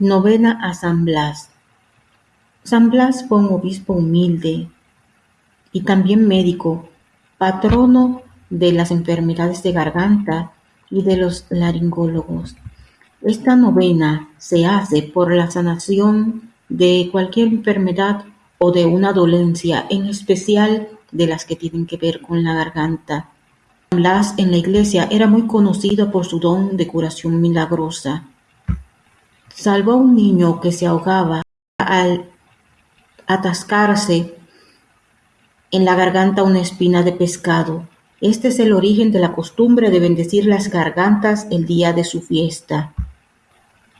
Novena a San Blas San Blas fue un obispo humilde y también médico, patrono de las enfermedades de garganta y de los laringólogos. Esta novena se hace por la sanación de cualquier enfermedad o de una dolencia, en especial de las que tienen que ver con la garganta. San Blas en la iglesia era muy conocido por su don de curación milagrosa. Salvó a un niño que se ahogaba al atascarse en la garganta una espina de pescado. Este es el origen de la costumbre de bendecir las gargantas el día de su fiesta.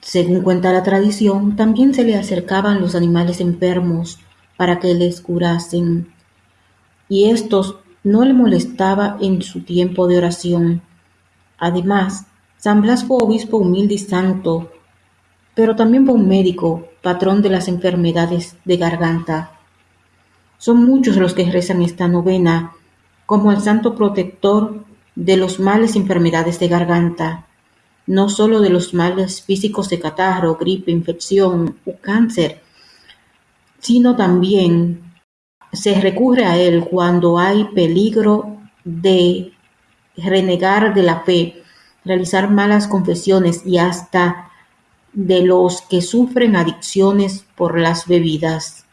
Según cuenta la tradición, también se le acercaban los animales enfermos para que les curasen, y estos no le molestaba en su tiempo de oración. Además, San Blas fue obispo humilde y santo, pero también fue un médico, patrón de las enfermedades de garganta. Son muchos los que rezan esta novena como el santo protector de los males y enfermedades de garganta, no solo de los males físicos de catarro, gripe, infección o cáncer, sino también se recurre a él cuando hay peligro de renegar de la fe, realizar malas confesiones y hasta de los que sufren adicciones por las bebidas.